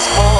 It's all